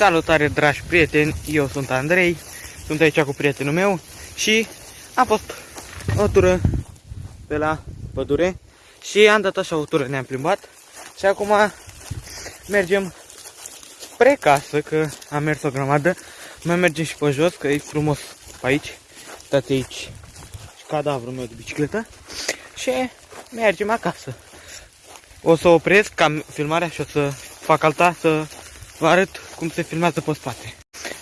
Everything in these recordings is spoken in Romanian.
Salutare dragi prieteni, eu sunt Andrei, sunt aici cu prietenul meu și am fost o tură pe la pădure și am dat așa o tură, ne-am plimbat și acum mergem spre casă, că am mers o grămadă, mai mergem și pe jos, că e frumos pe aici, uitați aici și cadavrul meu de bicicletă și mergem acasă. O să opresc cam filmarea și o să fac alta să vă arăt cum se filmează pe spate.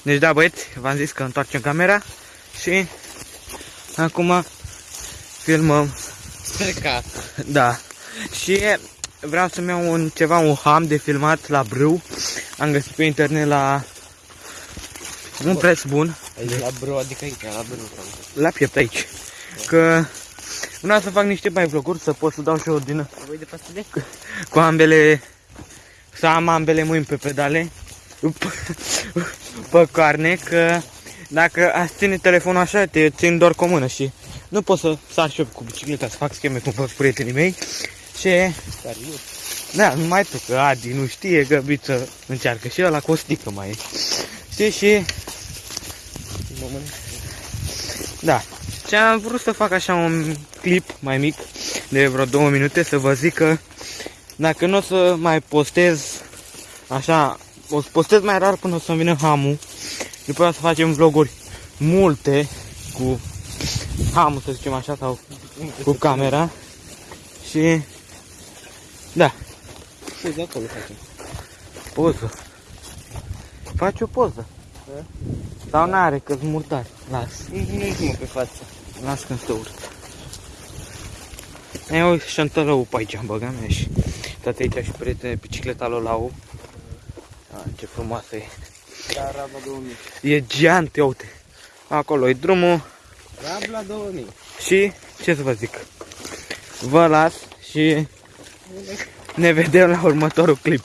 Deci da băieți, v-am zis că întoarcem camera și acum filmăm. Spre casă. Da. Și vreau să-mi iau un, ceva, un ham de filmat la brâu. Am găsit pe internet la un preț bun. Aici la bro, adică aici, la bro. La piept aici. Că vreau să fac niște mai vloguri, să pot să dau și eu din Voi de pastile? cu ambele, să am ambele mâini pe pedale, pe carne, că dacă aș ține telefonul așa, te țin doar cu o mână și nu pot să sar și eu cu bicicleta, să fac scheme cum fac prietenii mei și Serios? da, numai tu, că Adi nu știe, Găbiță încearcă și ăla cu o stică mai e. Știi și Mă mănânc. Da. Și am vrut să fac așa un clip mai mic de vreo două minute să vă zic că dacă nu o să mai postez așa, o să postez mai rar până o să-mi vină hamul. După aceea să facem vloguri multe cu hamul, să zicem așa, sau cu camera. Și da, Păi de acolo facem. poză. Faci o poză. Da? Sau n-are, că-s murdar. Las. Nu mă pe față. Las când se urcă. E o șantălău pe aici, băga mea și toate aici și prietene bicicleta lui Lau. A, ce frumoasă e. Da, Rabla 2000. E geant, ia uite. Acolo e drumul Rabla 2000. și ce să vă zic. Vă las și ne vedem la următorul clip.